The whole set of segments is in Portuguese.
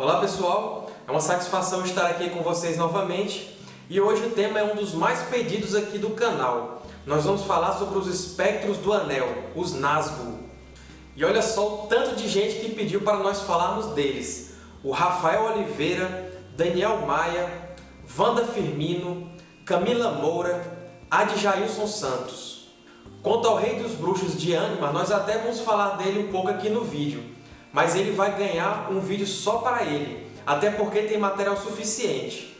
Olá pessoal, é uma satisfação estar aqui com vocês novamente e hoje o tema é um dos mais pedidos aqui do canal. Nós vamos falar sobre os espectros do anel, os Nazgûl. E olha só o tanto de gente que pediu para nós falarmos deles. O Rafael Oliveira, Daniel Maia, Wanda Firmino, Camila Moura, Adjailson Santos. Quanto ao Rei dos Bruxos de Anima, nós até vamos falar dele um pouco aqui no vídeo, mas ele vai ganhar um vídeo só para ele, até porque tem material suficiente.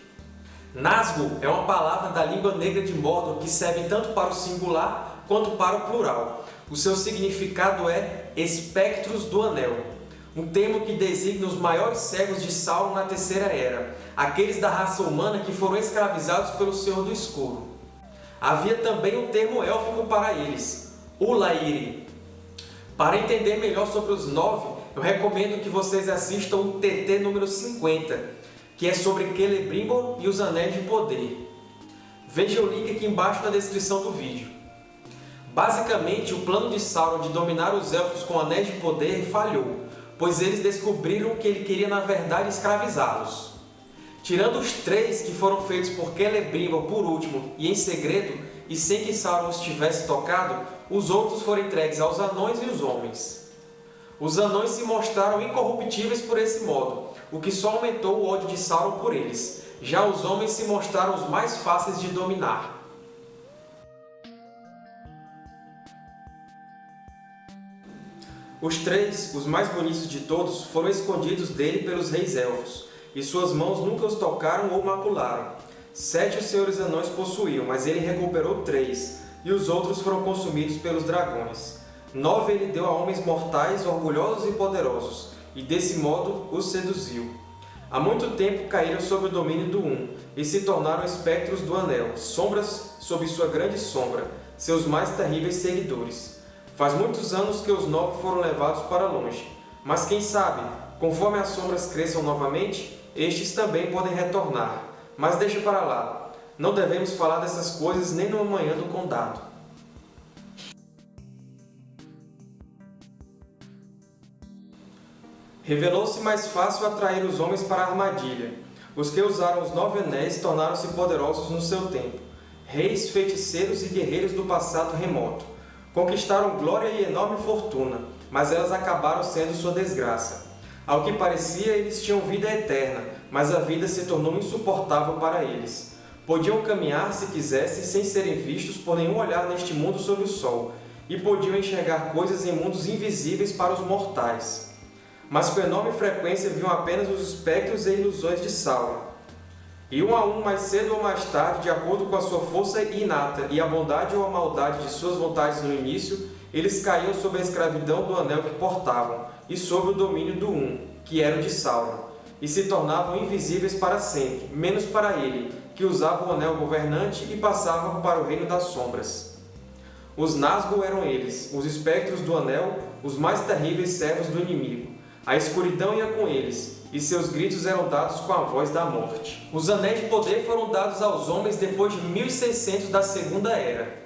Nazgûl é uma palavra da língua negra de Mordor que serve tanto para o singular quanto para o plural. O seu significado é espectros do anel, um termo que designa os maiores servos de Sauron na Terceira Era, aqueles da raça humana que foram escravizados pelo Senhor do Escuro. Havia também um termo élfico para eles, Ulairi. Para entender melhor sobre os nove, eu recomendo que vocês assistam o TT número 50, que é sobre Celebrimbor e os Anéis de Poder. Veja o link aqui embaixo na descrição do vídeo. Basicamente, o plano de Sauron de dominar os Elfos com Anéis de Poder falhou, pois eles descobriram que ele queria na verdade escravizá-los. Tirando os três que foram feitos por Celebrimbor por último e em segredo, e sem que Sauron os tivesse tocado, os outros foram entregues aos anões e os homens. Os anões se mostraram incorruptíveis por esse modo, o que só aumentou o ódio de Sauron por eles. Já os homens se mostraram os mais fáceis de dominar. Os três, os mais bonitos de todos, foram escondidos dele pelos reis elfos, e suas mãos nunca os tocaram ou macularam. Sete os senhores anões possuíam, mas ele recuperou três, e os outros foram consumidos pelos dragões. Nove ele deu a homens mortais, orgulhosos e poderosos, e desse modo os seduziu. Há muito tempo caíram sob o domínio do Um, e se tornaram espectros do Anel, sombras sob sua grande sombra, seus mais terríveis seguidores. Faz muitos anos que os nove foram levados para longe, mas quem sabe, conforme as sombras cresçam novamente, estes também podem retornar. Mas deixa para lá, não devemos falar dessas coisas nem no amanhã do condado. Revelou-se mais fácil atrair os homens para a armadilha. Os que usaram os nove anéis tornaram-se poderosos no seu tempo. Reis, feiticeiros e guerreiros do passado remoto. Conquistaram glória e enorme fortuna, mas elas acabaram sendo sua desgraça. Ao que parecia, eles tinham vida eterna, mas a vida se tornou insuportável para eles. Podiam caminhar, se quisessem, sem serem vistos por nenhum olhar neste mundo sob o sol, e podiam enxergar coisas em mundos invisíveis para os mortais mas com enorme frequência viam apenas os espectros e ilusões de Sauron. E um a um, mais cedo ou mais tarde, de acordo com a sua força inata e a bondade ou a maldade de suas vontades no início, eles caíam sob a escravidão do anel que portavam e sob o domínio do Um, que era o de Sauron, e se tornavam invisíveis para sempre, menos para ele, que usava o anel governante e passava para o reino das sombras. Os Nazgûl eram eles, os espectros do anel, os mais terríveis servos do inimigo, a escuridão ia com eles, e seus gritos eram dados com a voz da morte. Os Anéis de Poder foram dados aos homens depois de 1600 da Segunda Era.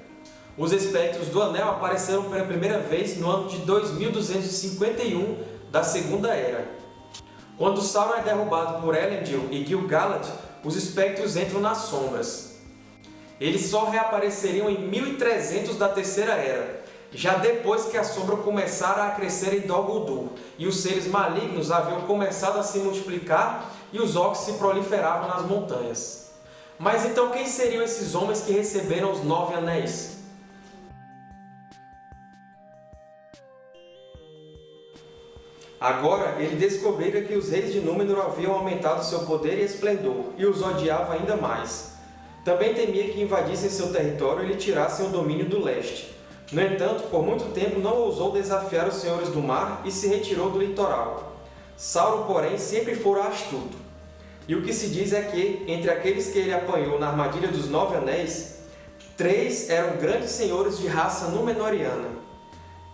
Os Espectros do Anel apareceram pela primeira vez no ano de 2251 da Segunda Era. Quando Sauron é derrubado por Elendil e Gil-galad, os Espectros entram nas sombras. Eles só reapareceriam em 1300 da Terceira Era, já depois que a sombra começara a crescer em Dol Guldur, e os seres malignos haviam começado a se multiplicar e os orcs se proliferavam nas montanhas. Mas então quem seriam esses homens que receberam os Nove Anéis? Agora ele descobrira que os reis de Númenor haviam aumentado seu poder e esplendor, e os odiava ainda mais. Também temia que invadissem seu território e lhe tirassem o domínio do leste. No entanto, por muito tempo não ousou desafiar os senhores do mar e se retirou do litoral. Sauron, porém, sempre fora astuto. E o que se diz é que, entre aqueles que ele apanhou na armadilha dos Nove Anéis, três eram grandes senhores de raça Númenoriana.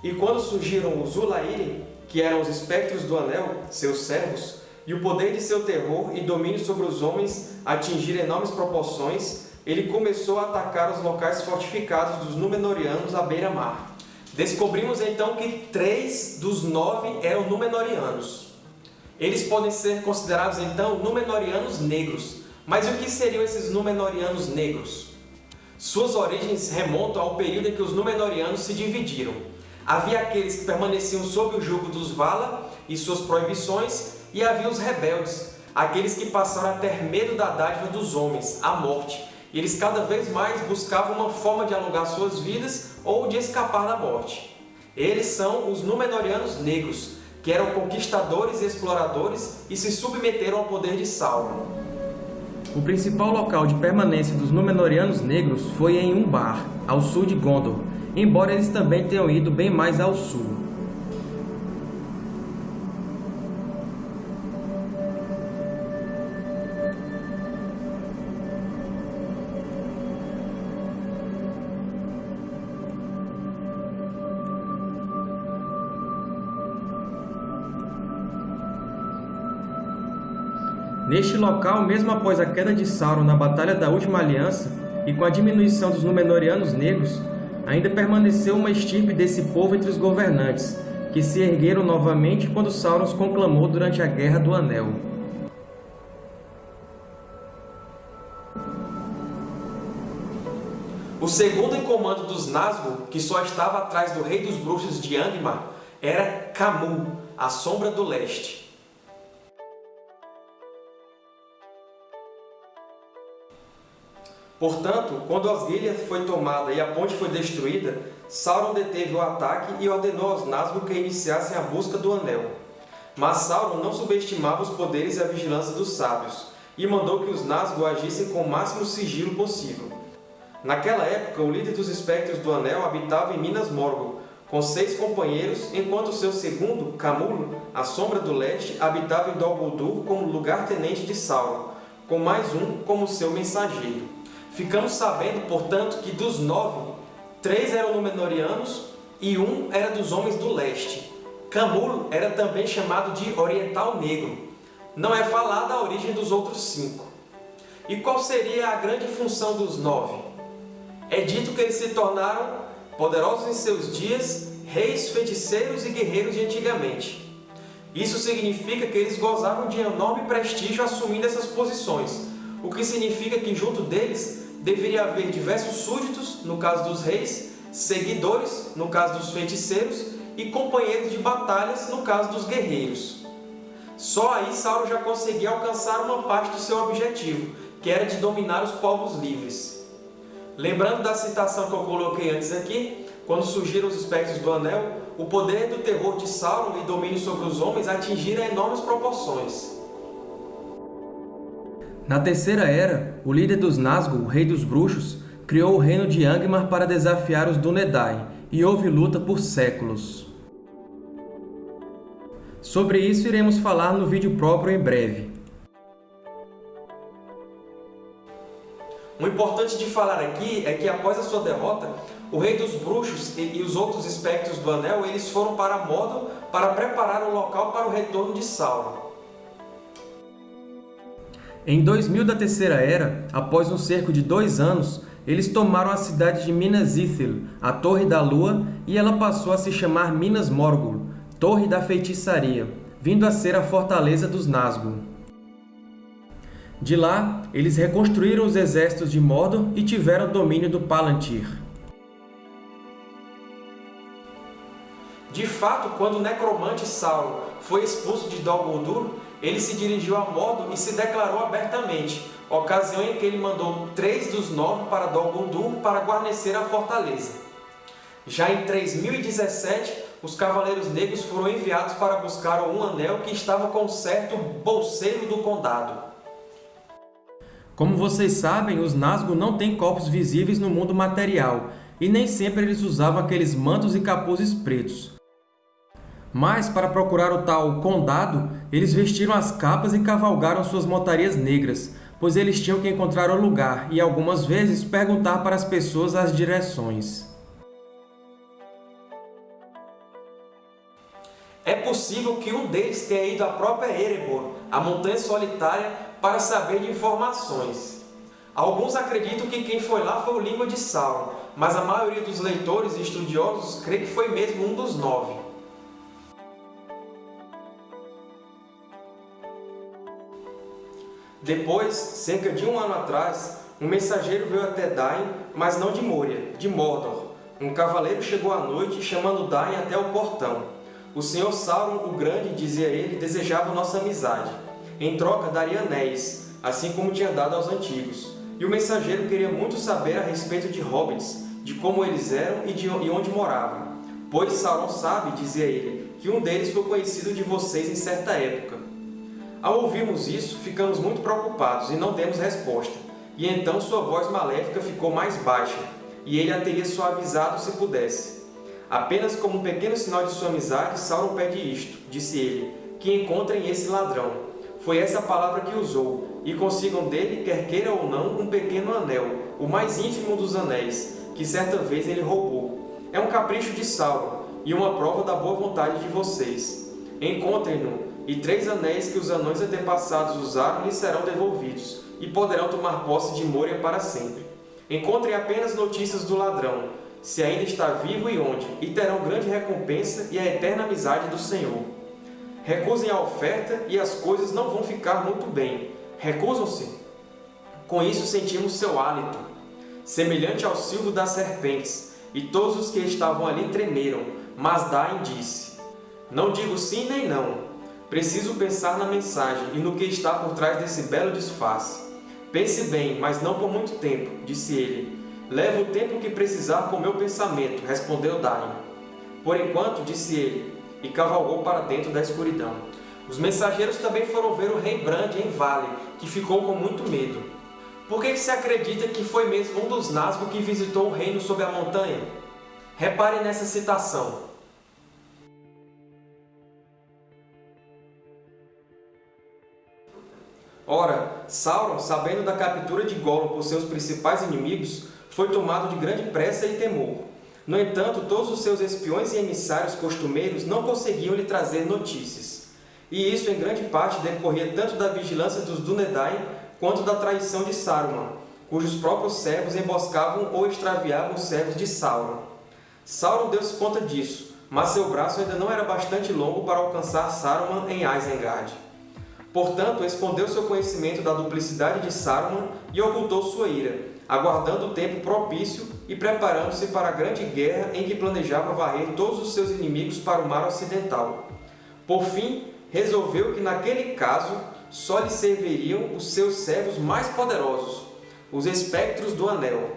E quando surgiram os Ulairi, que eram os espectros do Anel, seus servos, e o poder de seu terror e domínio sobre os homens atingir enormes proporções, ele começou a atacar os locais fortificados dos Númenóreanos à beira-mar. Descobrimos então que três dos nove eram Númenóreanos. Eles podem ser considerados, então, Númenóreanos negros. Mas o que seriam esses Númenóreanos negros? Suas origens remontam ao período em que os Númenóreanos se dividiram. Havia aqueles que permaneciam sob o jugo dos Vala e suas proibições, e havia os rebeldes, aqueles que passaram a ter medo da dádiva dos homens, a morte. Eles cada vez mais buscavam uma forma de alongar suas vidas ou de escapar da morte. Eles são os Númenóreanos negros, que eram conquistadores e exploradores e se submeteram ao poder de Sauron. O principal local de permanência dos Númenóreanos negros foi em Umbar, ao sul de Gondor, embora eles também tenham ido bem mais ao sul. Neste local, mesmo após a queda de Sauron na Batalha da Última Aliança e com a diminuição dos Númenóreanos negros, ainda permaneceu uma estirpe desse povo entre os governantes, que se ergueram novamente quando Sauron os conclamou durante a Guerra do Anel. O segundo em comando dos Nazgûl, que só estava atrás do Rei dos Bruxos de Angmar, era Camul, a Sombra do Leste. Portanto, quando Osgiliath foi tomada e a ponte foi destruída, Sauron deteve o ataque e ordenou aos Nazgûl que iniciassem a busca do Anel. Mas Sauron não subestimava os poderes e a vigilância dos sábios, e mandou que os Nazgûl agissem com o máximo sigilo possível. Naquela época, o líder dos Espectros do Anel habitava em Minas Morgul, com seis companheiros, enquanto seu segundo, Camulo, a Sombra do Leste, habitava em Dol Guldur como lugar-tenente de Sauron, com mais um como seu mensageiro. Ficamos sabendo, portanto, que dos nove, três eram Númenóreanos e um era dos Homens do Leste. Camul era também chamado de Oriental Negro. Não é falada a origem dos outros cinco. E qual seria a grande função dos nove? É dito que eles se tornaram, poderosos em seus dias, reis, feiticeiros e guerreiros de antigamente. Isso significa que eles gozavam de enorme prestígio assumindo essas posições, o que significa que junto deles deveria haver diversos súditos, no caso dos reis, seguidores, no caso dos feiticeiros, e companheiros de batalhas, no caso dos guerreiros. Só aí Sauron já conseguia alcançar uma parte do seu objetivo, que era de dominar os povos livres. Lembrando da citação que eu coloquei antes aqui, quando surgiram os espectros do Anel, o poder do terror de Sauron e domínio sobre os homens atingiram enormes proporções. Na Terceira Era, o líder dos Nazgûl, Rei dos Bruxos, criou o reino de Angmar para desafiar os Dúnedain, e houve luta por séculos. Sobre isso iremos falar no vídeo próprio em breve. O importante de falar aqui é que após a sua derrota, o Rei dos Bruxos e os outros espectros do Anel eles foram para Mordor para preparar o local para o retorno de Sauron. Em 2000 da Terceira Era, após um cerco de dois anos, eles tomaram a cidade de Minas Ithil, a Torre da Lua, e ela passou a se chamar Minas Morgul, Torre da Feitiçaria, vindo a ser a fortaleza dos Nazgûl. De lá, eles reconstruíram os exércitos de Mordor e tiveram domínio do Palantir. De fato, quando o necromante Sauron foi expulso de Dol Guldur, ele se dirigiu a Mordor e se declarou abertamente, ocasião em que ele mandou três dos nove para Dol Guldur para guarnecer a fortaleza. Já em 3017, os Cavaleiros Negros foram enviados para buscar um anel que estava com certo bolseiro do condado. Como vocês sabem, os Nazgûl não têm corpos visíveis no mundo material, e nem sempre eles usavam aqueles mantos e capuzes pretos. Mas, para procurar o tal condado, eles vestiram as capas e cavalgaram suas montarias negras, pois eles tinham que encontrar o lugar e, algumas vezes, perguntar para as pessoas as direções. É possível que um deles tenha ido à própria Erebor, a Montanha Solitária, para saber de informações. Alguns acreditam que quem foi lá foi o Língua de Sauron, mas a maioria dos leitores e estudiosos crê que foi mesmo um dos nove. Depois, cerca de um ano atrás, um mensageiro veio até Dain, mas não de Moria, de Mordor. Um cavaleiro chegou à noite, chamando Dain até o portão. O Senhor Sauron o Grande, dizia ele, desejava nossa amizade. Em troca, daria anéis, assim como tinha dado aos antigos. E o mensageiro queria muito saber a respeito de hobbits, de como eles eram e de onde moravam. Pois Sauron sabe, dizia ele, que um deles foi conhecido de vocês em certa época. Ao ouvirmos isso, ficamos muito preocupados e não demos resposta. E então sua voz maléfica ficou mais baixa, e ele a teria suavizado se pudesse. Apenas como um pequeno sinal de sua amizade, Sauron pede isto, disse ele, que encontrem esse ladrão. Foi essa palavra que usou, e consigam dele, quer queira ou não, um pequeno anel, o mais ínfimo dos anéis, que certa vez ele roubou. É um capricho de Sauron, e uma prova da boa vontade de vocês. Encontrem-no, e três anéis que os anões antepassados usaram lhes serão devolvidos, e poderão tomar posse de Moria para sempre. Encontrem apenas notícias do ladrão, se ainda está vivo e onde, e terão grande recompensa e a eterna amizade do Senhor. Recusem a oferta e as coisas não vão ficar muito bem. Recusam-se? Com isso sentimos seu hálito, semelhante ao silvo das serpentes, e todos os que estavam ali tremeram, mas Dain disse, Não digo sim nem não, preciso pensar na mensagem e no que está por trás desse belo disfarce. Pense bem, mas não por muito tempo, disse ele. Leva o tempo que precisar com meu pensamento, respondeu Dain. Por enquanto, disse ele, e cavalgou para dentro da escuridão. Os mensageiros também foram ver o rei Brand em Vale, que ficou com muito medo. Por que se acredita que foi mesmo um dos Nazgûl que visitou o reino sob a montanha? Repare nessa citação. Ora, Sauron, sabendo da captura de Gollum por seus principais inimigos, foi tomado de grande pressa e temor. No entanto, todos os seus espiões e emissários costumeiros não conseguiam lhe trazer notícias. E isso, em grande parte, decorria tanto da vigilância dos Dúnedain quanto da traição de Saruman, cujos próprios servos emboscavam ou extraviavam os servos de Sauron. Sauron deu-se conta disso, mas seu braço ainda não era bastante longo para alcançar Saruman em Isengard. Portanto, escondeu seu conhecimento da duplicidade de Saruman e ocultou sua ira, aguardando o tempo propício e preparando-se para a grande guerra em que planejava varrer todos os seus inimigos para o mar ocidental. Por fim, resolveu que naquele caso só lhe serviriam os seus servos mais poderosos, os espectros do Anel,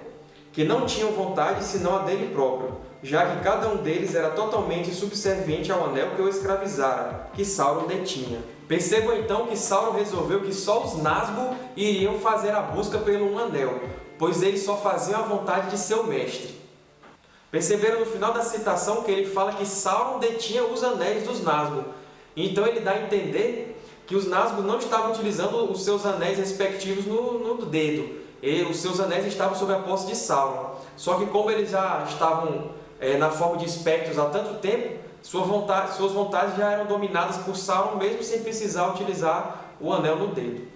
que não tinham vontade senão a dele próprio, já que cada um deles era totalmente subserviente ao Anel que o escravizara, que Sauron detinha. Percebam então que Sauron resolveu que só os Nazgûl iriam fazer a busca pelo um Anel, pois eles só faziam a vontade de seu mestre. Perceberam no final da citação que ele fala que Sauron detinha os anéis dos Nazgûl. Então ele dá a entender que os Nazgûl não estavam utilizando os seus anéis respectivos no, no dedo. E os seus anéis estavam sob a posse de Sauron. Só que como eles já estavam é, na forma de espectros há tanto tempo, sua vontade, suas vontades já eram dominadas por Sauron, mesmo sem precisar utilizar o anel no dedo.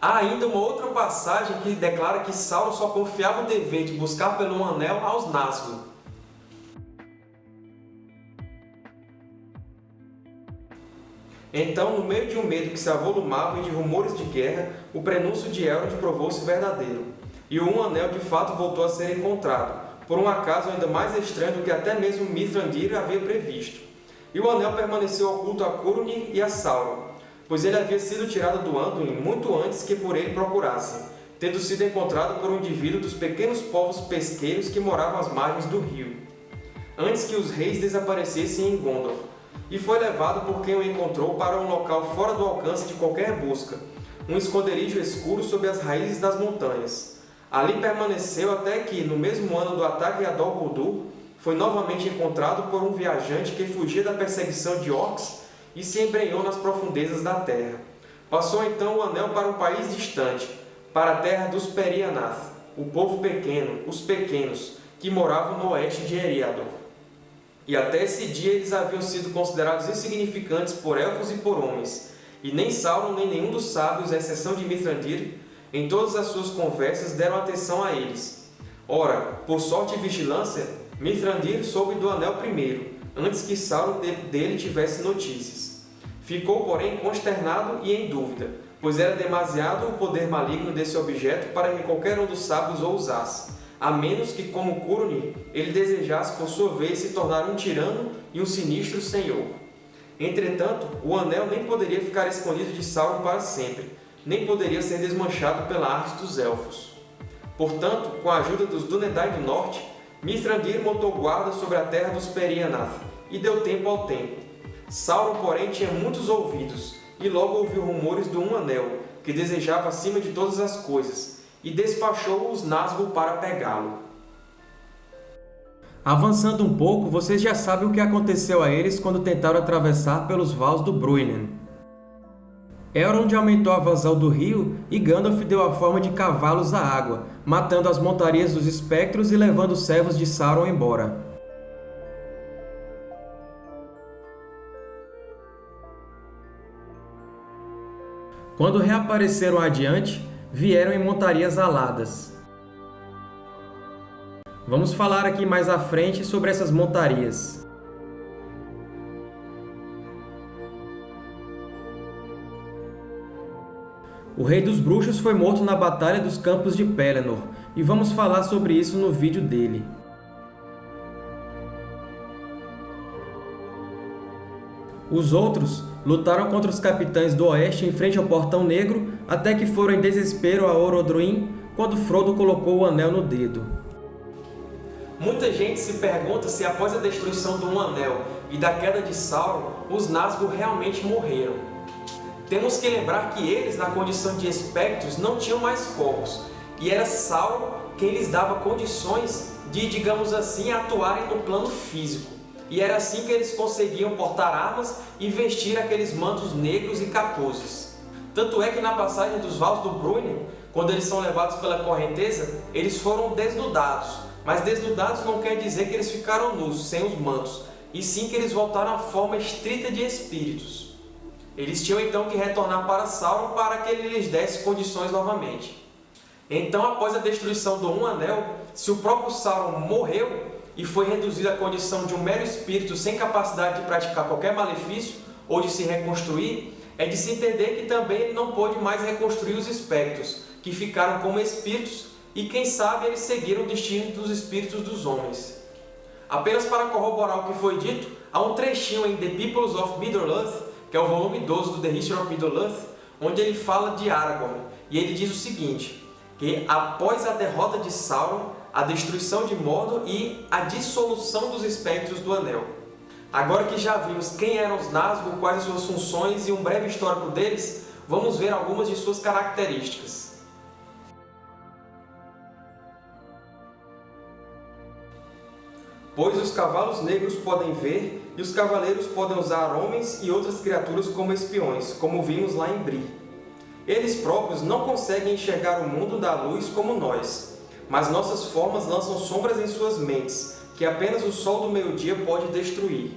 Há ainda uma outra passagem que declara que Sauron só confiava o dever de buscar pelo anel aos Nazgûl. Então, no meio de um medo que se avolumava e de rumores de guerra, o prenúncio de Elrond provou-se verdadeiro, e o Um Anel de fato voltou a ser encontrado, por um acaso ainda mais estranho do que até mesmo Mithrandir havia previsto. E o anel permaneceu oculto a Curunir e a Sauron, pois ele havia sido tirado do Anduin muito antes que por ele procurassem, tendo sido encontrado por um indivíduo dos pequenos povos pesqueiros que moravam às margens do rio, antes que os reis desaparecessem em Gondor, e foi levado por quem o encontrou para um local fora do alcance de qualquer busca, um esconderijo escuro sob as raízes das montanhas. Ali permaneceu até que, no mesmo ano do ataque a Dol Guldur, foi novamente encontrado por um viajante que fugia da perseguição de orcs e se embrenhou nas profundezas da terra. Passou então o anel para um país distante, para a terra dos Perianath, o povo pequeno, os pequenos, que moravam no oeste de Eriador. E até esse dia eles haviam sido considerados insignificantes por elfos e por homens, e nem Sauron nem nenhum dos sábios, à exceção de Mithrandir, em todas as suas conversas deram atenção a eles. Ora, por sorte e vigilância, Mithrandir soube do anel primeiro, antes que Sauron dele tivesse notícias. Ficou, porém, consternado e em dúvida, pois era demasiado o poder maligno desse objeto para que qualquer um dos sábios o usasse, a menos que, como Curunir, ele desejasse por sua vez se tornar um tirano e um sinistro senhor. Entretanto, o Anel nem poderia ficar escondido de Sauron para sempre, nem poderia ser desmanchado pela arte dos Elfos. Portanto, com a ajuda dos Dúnedain do Norte, Mithrandir montou guarda sobre a terra dos Perianath e deu tempo ao tempo. Sauron, porém, tinha muitos ouvidos e logo ouviu rumores do Um Anel, que desejava acima de todas as coisas, e despachou os Nazgûl para pegá-lo. Avançando um pouco, vocês já sabem o que aconteceu a eles quando tentaram atravessar pelos vales do Bruinen. Elrond aumentou a vazão do rio e Gandalf deu a forma de cavalos à água, matando as montarias dos espectros e levando os servos de Sauron embora. Quando reapareceram adiante, vieram em montarias aladas. Vamos falar aqui mais à frente sobre essas montarias. O Rei dos Bruxos foi morto na Batalha dos Campos de Pelennor, e vamos falar sobre isso no vídeo dele. Os outros lutaram contra os Capitães do Oeste em frente ao Portão Negro, até que foram em desespero a Orodruin, quando Frodo colocou o Anel no dedo. Muita gente se pergunta se após a destruição do Um Anel e da queda de Sauron, os Nazgûl realmente morreram. Temos que lembrar que eles, na condição de espectros, não tinham mais corpos, e era Sauron quem lhes dava condições de, digamos assim, atuarem no plano físico. E era assim que eles conseguiam portar armas e vestir aqueles mantos negros e capuzes. Tanto é que na passagem dos Vales do Bruinen, quando eles são levados pela correnteza, eles foram desnudados, mas desnudados não quer dizer que eles ficaram nus, sem os mantos, e sim que eles voltaram à forma estrita de espíritos. Eles tinham então que retornar para Sauron para que ele lhes desse condições novamente. Então, após a destruição do Um Anel, se o próprio Sauron morreu e foi reduzido à condição de um mero espírito sem capacidade de praticar qualquer malefício ou de se reconstruir, é de se entender que também ele não pôde mais reconstruir os espectros, que ficaram como espíritos e quem sabe eles seguiram o destino dos espíritos dos homens. Apenas para corroborar o que foi dito, há um trechinho em The Peoples of Middle-earth, que é o volume 12 do The History of Middle-earth, onde ele fala de Aragorn, e ele diz o seguinte, que após a derrota de Sauron, a destruição de Mordor e a dissolução dos espectros do Anel. Agora que já vimos quem eram os Nazgûl, quais as suas funções e um breve histórico deles, vamos ver algumas de suas características. pois os cavalos negros podem ver e os cavaleiros podem usar homens e outras criaturas como espiões, como vimos lá em Bri. Eles próprios não conseguem enxergar o mundo da luz como nós, mas nossas formas lançam sombras em suas mentes, que apenas o sol do meio-dia pode destruir.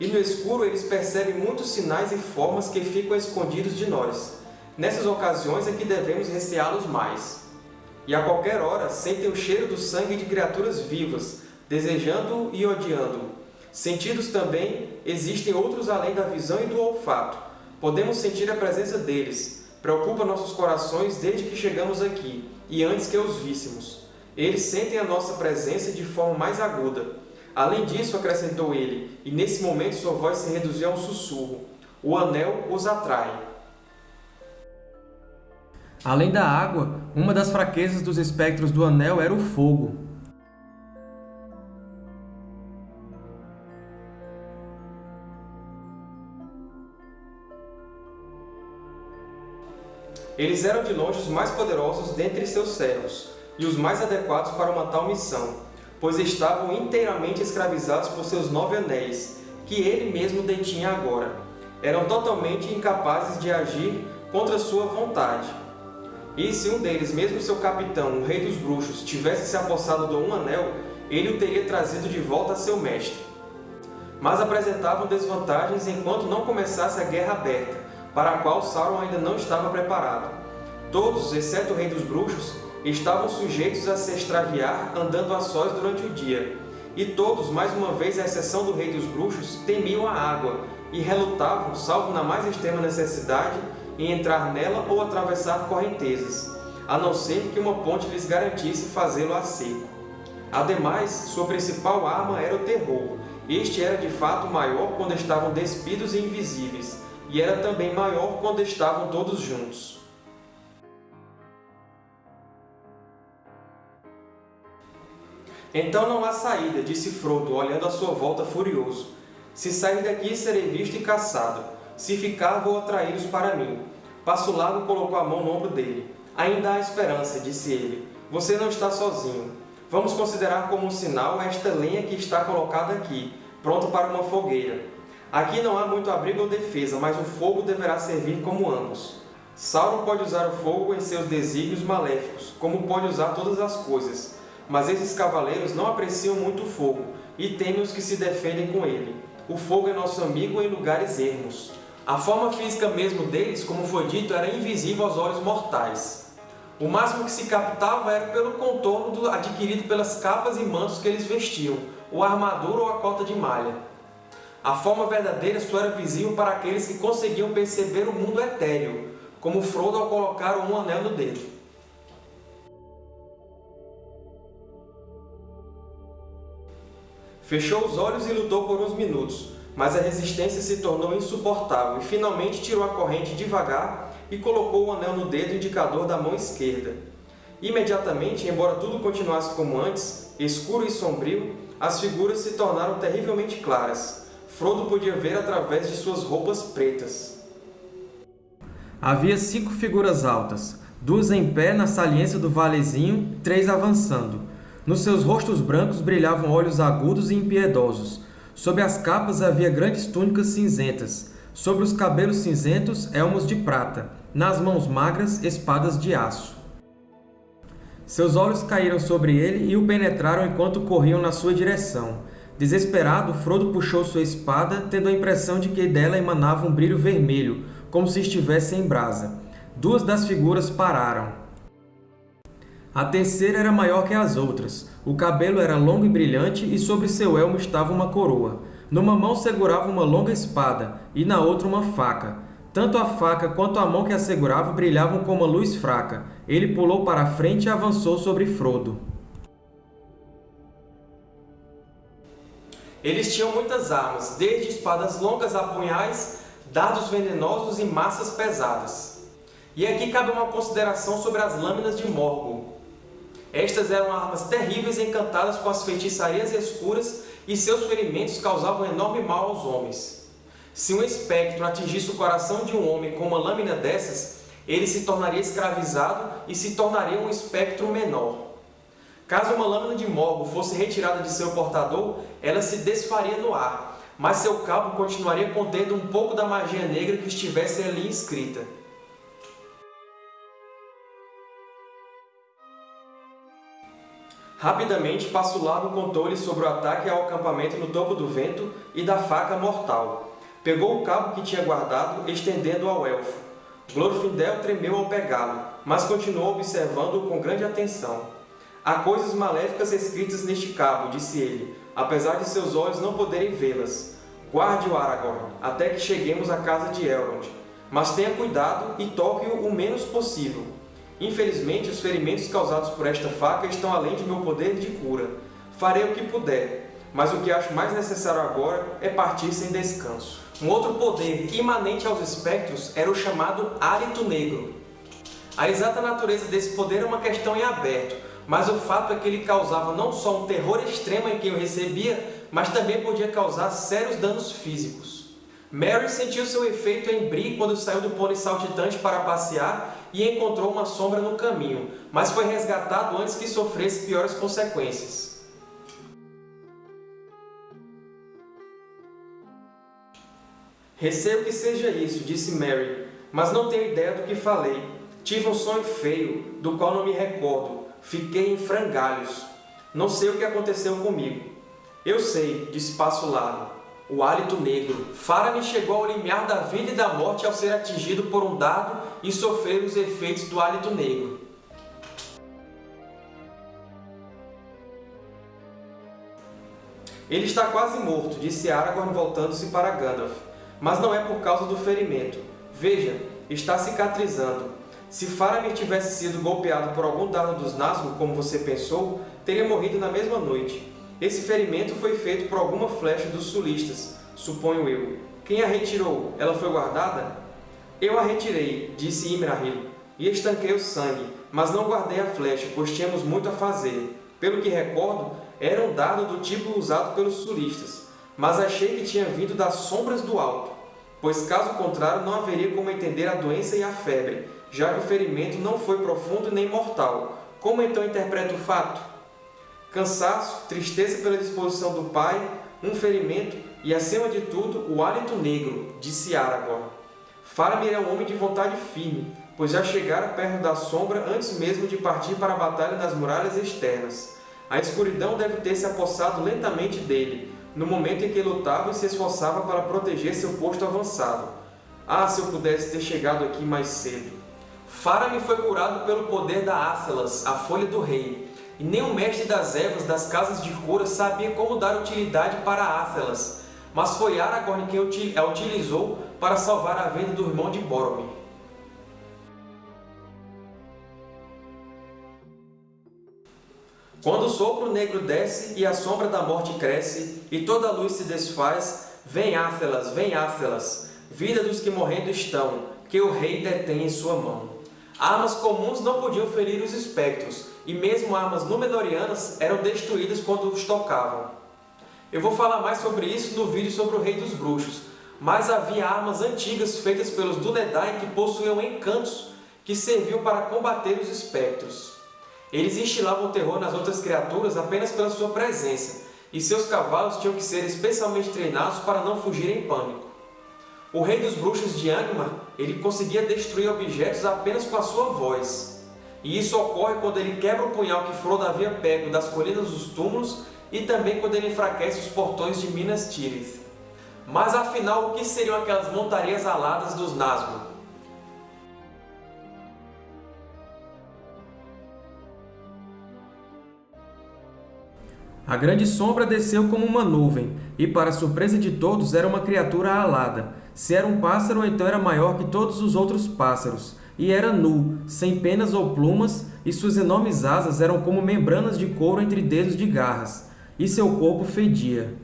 E no escuro eles percebem muitos sinais e formas que ficam escondidos de nós. Nessas ocasiões é que devemos receá-los mais. E a qualquer hora sentem o cheiro do sangue de criaturas vivas, desejando e odiando. Sentidos também existem outros além da visão e do olfato. Podemos sentir a presença deles. Preocupa nossos corações desde que chegamos aqui e antes que os víssemos. Eles sentem a nossa presença de forma mais aguda. Além disso, acrescentou ele, e nesse momento sua voz se reduziu a um sussurro. O anel os atrai. Além da água, uma das fraquezas dos espectros do anel era o fogo. Eles eram de longe os mais poderosos dentre seus servos, e os mais adequados para uma tal missão, pois estavam inteiramente escravizados por seus nove anéis, que ele mesmo detinha agora. Eram totalmente incapazes de agir contra sua vontade. E se um deles, mesmo seu capitão, o rei dos bruxos, tivesse se apossado do um anel, ele o teria trazido de volta a seu mestre. Mas apresentavam desvantagens enquanto não começasse a guerra aberta, para a qual Sauron ainda não estava preparado. Todos, exceto o Rei dos Bruxos, estavam sujeitos a se extraviar andando a sós durante o dia, e todos, mais uma vez à exceção do Rei dos Bruxos, temiam a água, e relutavam, salvo na mais extrema necessidade, em entrar nela ou atravessar correntezas, a não ser que uma ponte lhes garantisse fazê-lo a seco. Ademais, sua principal arma era o terror. Este era de fato maior quando estavam despidos e invisíveis, e era também maior quando estavam todos juntos. Então não há saída, disse Frodo, olhando à sua volta furioso. Se sair daqui, serei visto e caçado. Se ficar, vou atraí-los para mim. Passo Largo colocou a mão no ombro dele. Ainda há esperança, disse ele. Você não está sozinho. Vamos considerar como um sinal esta lenha que está colocada aqui, pronta para uma fogueira. Aqui não há muito abrigo ou defesa, mas o fogo deverá servir como ambos. Sauron pode usar o fogo em seus desígnios maléficos, como pode usar todas as coisas, mas esses cavaleiros não apreciam muito o fogo, e temem os que se defendem com ele. O fogo é nosso amigo em lugares ermos. A forma física mesmo deles, como foi dito, era invisível aos olhos mortais. O máximo que se captava era pelo contorno adquirido pelas capas e mantos que eles vestiam, ou a armadura ou a cota de malha. A forma verdadeira só era visível para aqueles que conseguiam perceber o mundo etéreo, como Frodo ao colocar um anel no dedo. Fechou os olhos e lutou por uns minutos, mas a resistência se tornou insuportável e finalmente tirou a corrente devagar e colocou o anel no dedo indicador da mão esquerda. Imediatamente, embora tudo continuasse como antes, escuro e sombrio, as figuras se tornaram terrivelmente claras. Frodo podia ver através de suas roupas pretas. Havia cinco figuras altas, duas em pé na saliência do valezinho, três avançando. Nos seus rostos brancos brilhavam olhos agudos e impiedosos. Sob as capas havia grandes túnicas cinzentas. Sobre os cabelos cinzentos, elmos de prata. Nas mãos magras, espadas de aço. Seus olhos caíram sobre ele e o penetraram enquanto corriam na sua direção. Desesperado, Frodo puxou sua espada, tendo a impressão de que dela emanava um brilho vermelho, como se estivesse em brasa. Duas das figuras pararam. A terceira era maior que as outras. O cabelo era longo e brilhante e sobre seu elmo estava uma coroa. Numa mão segurava uma longa espada e na outra uma faca. Tanto a faca quanto a mão que a segurava brilhavam com uma luz fraca. Ele pulou para a frente e avançou sobre Frodo. Eles tinham muitas armas, desde espadas longas a punhais, dardos venenosos e massas pesadas. E aqui cabe uma consideração sobre as lâminas de Morgul. Estas eram armas terríveis encantadas com as feitiçarias escuras e seus ferimentos causavam enorme mal aos homens. Se um espectro atingisse o coração de um homem com uma lâmina dessas, ele se tornaria escravizado e se tornaria um espectro menor. Caso uma lâmina de morgo fosse retirada de seu portador, ela se desfaria no ar, mas seu cabo continuaria contendo um pouco da magia negra que estivesse ali inscrita. Rapidamente, Passo Largo contou-lhe sobre o ataque ao acampamento no topo do vento e da faca mortal. Pegou o cabo que tinha guardado, estendendo-o ao elfo. Glorfindel tremeu ao pegá-lo, mas continuou observando-o com grande atenção. Há coisas maléficas escritas neste cabo, disse ele, apesar de seus olhos não poderem vê-las. Guarde-o, Aragorn, até que cheguemos à casa de Elrond. Mas tenha cuidado e toque-o o menos possível. Infelizmente, os ferimentos causados por esta faca estão além de meu poder de cura. Farei o que puder, mas o que acho mais necessário agora é partir sem descanso. Um outro poder imanente aos espectros era o chamado Hálito Negro. A exata natureza desse poder é uma questão em aberto, mas o fato é que ele causava não só um terror extremo em quem o recebia, mas também podia causar sérios danos físicos. Mary sentiu seu efeito em Bree quando saiu do pônei saltitante para passear e encontrou uma sombra no caminho, mas foi resgatado antes que sofresse piores consequências. Receio que seja isso, disse Mary, mas não tenho ideia do que falei. Tive um sonho feio, do qual não me recordo. Fiquei em frangalhos. Não sei o que aconteceu comigo. Eu sei, disse Passo Largo o hálito negro. Faramir chegou ao limiar da vida e da morte ao ser atingido por um dardo e sofrer os efeitos do hálito negro. Ele está quase morto, disse Aragorn voltando-se para Gandalf. Mas não é por causa do ferimento. Veja, está cicatrizando. Se Faramir tivesse sido golpeado por algum dardo dos Nazgûl, como você pensou, teria morrido na mesma noite. Esse ferimento foi feito por alguma flecha dos sulistas, suponho eu. Quem a retirou? Ela foi guardada? Eu a retirei, disse Imrahil, e estanquei o sangue, mas não guardei a flecha, pois tínhamos muito a fazer. Pelo que recordo, era um dardo do tipo usado pelos sulistas, mas achei que tinha vindo das sombras do alto, pois caso contrário não haveria como entender a doença e a febre, já que o ferimento não foi profundo nem mortal. Como então interpreto o fato? Cansaço, tristeza pela disposição do pai, um ferimento e, acima de tudo, o hálito negro, disse Aragorn. Faramir é um homem de vontade firme, pois já chegara perto da sombra antes mesmo de partir para a batalha nas muralhas externas. A escuridão deve ter se apossado lentamente dele, no momento em que lutava e se esforçava para proteger seu posto avançado. Ah, se eu pudesse ter chegado aqui mais cedo! Faramir foi curado pelo poder da Ácelas, a Folha do Rei, e nem o mestre das ervas das casas de cura sabia como dar utilidade para Ácelas, mas foi Aragorn quem a utilizou para salvar a vida do irmão de Boromir. Quando o sopro negro desce e a sombra da morte cresce, e toda a luz se desfaz, vem Ácelas, vem Ácelas, vida dos que morrendo estão, que o rei detém em sua mão. Armas comuns não podiam ferir os espectros, e mesmo armas Númenóreanas eram destruídas quando os tocavam. Eu vou falar mais sobre isso no vídeo sobre o Rei dos Bruxos, mas havia armas antigas feitas pelos Dúnedain que possuíam encantos que serviam para combater os espectros. Eles instilavam terror nas outras criaturas apenas pela sua presença, e seus cavalos tinham que ser especialmente treinados para não fugir em pânico. O Rei dos Bruxos de Angmar ele conseguia destruir objetos apenas com a sua voz, e isso ocorre quando ele quebra o punhal que Frodo havia pego das colinas dos túmulos e também quando ele enfraquece os portões de Minas Tirith. Mas afinal, o que seriam aquelas montarias aladas dos Nazgûl? A grande sombra desceu como uma nuvem, e, para surpresa de todos, era uma criatura alada. Se era um pássaro, então era maior que todos os outros pássaros, e era nu, sem penas ou plumas, e suas enormes asas eram como membranas de couro entre dedos de garras, e seu corpo fedia.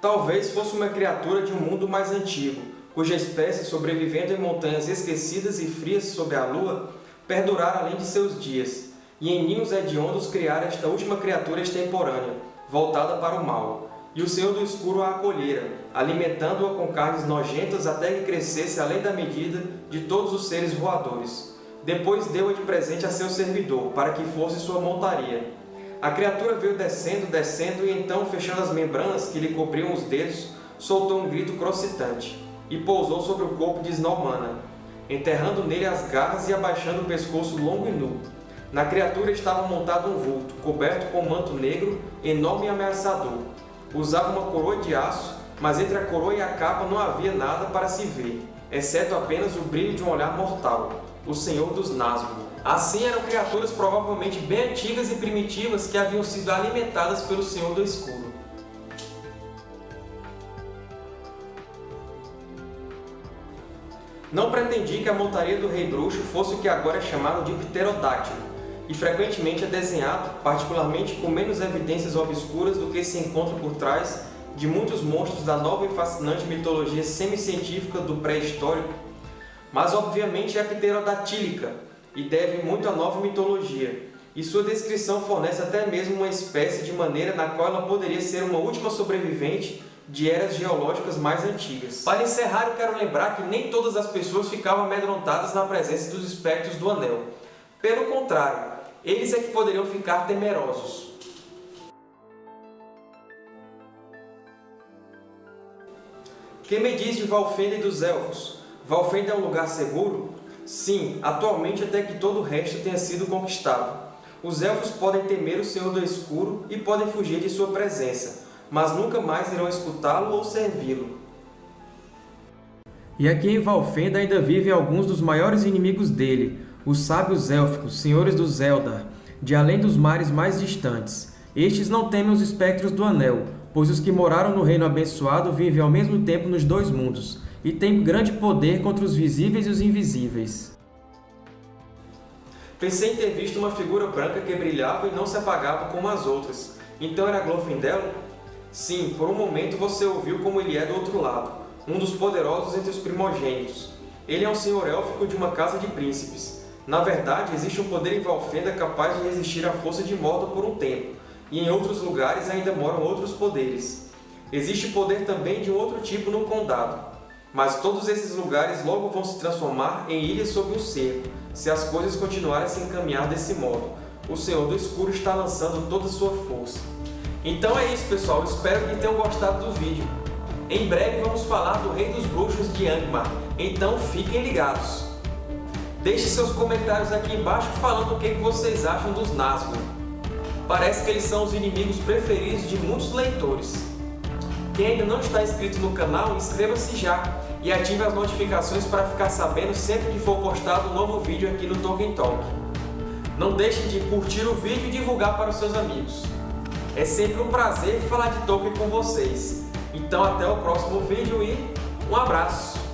Talvez fosse uma criatura de um mundo mais antigo, cuja espécie, sobrevivendo em montanhas esquecidas e frias sob a lua, perdurara além de seus dias, e em ninhos hediondos criara esta última criatura extemporânea, voltada para o mal, e o Senhor do Escuro a acolhera, alimentando-a com carnes nojentas até que crescesse além da medida de todos os seres voadores. Depois deu-a de presente a seu servidor, para que fosse sua montaria. A criatura veio descendo, descendo, e então, fechando as membranas que lhe cobriam os dedos, soltou um grito crocitante, e pousou sobre o corpo de Snowmana, enterrando nele as garras e abaixando o pescoço longo e nu. Na criatura estava montado um vulto, coberto com um manto negro, enorme e ameaçador, Usava uma coroa de aço, mas entre a coroa e a capa não havia nada para se ver, exceto apenas o brilho de um olhar mortal, o Senhor dos Nazgûl. Assim eram criaturas provavelmente bem antigas e primitivas que haviam sido alimentadas pelo Senhor do Escuro. Não pretendi que a montaria do Rei Bruxo fosse o que agora é chamado de pterodáctilo, e frequentemente é desenhado, particularmente com menos evidências obscuras do que se encontra por trás de muitos monstros da nova e fascinante mitologia semicientífica do pré-histórico, mas obviamente é pterodatílica e deve muito à nova mitologia, e sua descrição fornece até mesmo uma espécie de maneira na qual ela poderia ser uma última sobrevivente de eras geológicas mais antigas. Para encerrar, eu quero lembrar que nem todas as pessoas ficavam amedrontadas na presença dos espectros do Anel. Pelo contrário, eles é que poderiam ficar temerosos. Que me diz de Valfenda e dos Elfos? Valfenda é um lugar seguro? Sim, atualmente até que todo o resto tenha sido conquistado. Os Elfos podem temer o Senhor do Escuro e podem fugir de sua presença, mas nunca mais irão escutá-lo ou servi-lo. E aqui em Valfenda ainda vivem alguns dos maiores inimigos dele, os sábios élficos, senhores dos Eldar, de além dos mares mais distantes. Estes não temem os espectros do Anel, pois os que moraram no Reino Abençoado vivem ao mesmo tempo nos dois mundos, e tem grande poder contra os visíveis e os invisíveis. Pensei em ter visto uma figura branca que brilhava e não se apagava como as outras. Então era Glorfindel? Sim, por um momento você ouviu como ele é do outro lado, um dos poderosos entre os primogênitos. Ele é um senhor élfico de uma casa de príncipes. Na verdade, existe um poder em Valfenda capaz de resistir à força de Mordor por um tempo, e em outros lugares ainda moram outros poderes. Existe poder também de um outro tipo no Condado, mas todos esses lugares logo vão se transformar em ilhas sob o cerco, se as coisas continuarem a se encaminhar desse modo. O Senhor do Escuro está lançando toda a sua força. Então é isso, pessoal. Espero que tenham gostado do vídeo. Em breve vamos falar do Rei dos Bruxos de Angmar, então fiquem ligados. Deixe seus comentários aqui embaixo falando o que vocês acham dos Nazgûl. Parece que eles são os inimigos preferidos de muitos leitores. Quem ainda não está inscrito no canal, inscreva-se já e ative as notificações para ficar sabendo sempre que for postado um novo vídeo aqui no Tolkien Talk. Não deixe de curtir o vídeo e divulgar para os seus amigos. É sempre um prazer falar de Tolkien com vocês. Então até o próximo vídeo e um abraço!